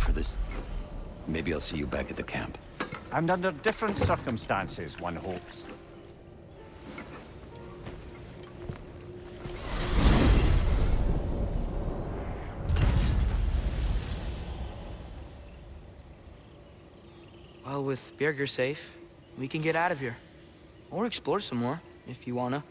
for this Maybe I'll see you back at the camp. And under different circumstances, one hopes. Well, with Birger safe, we can get out of here. Or explore some more, if you wanna.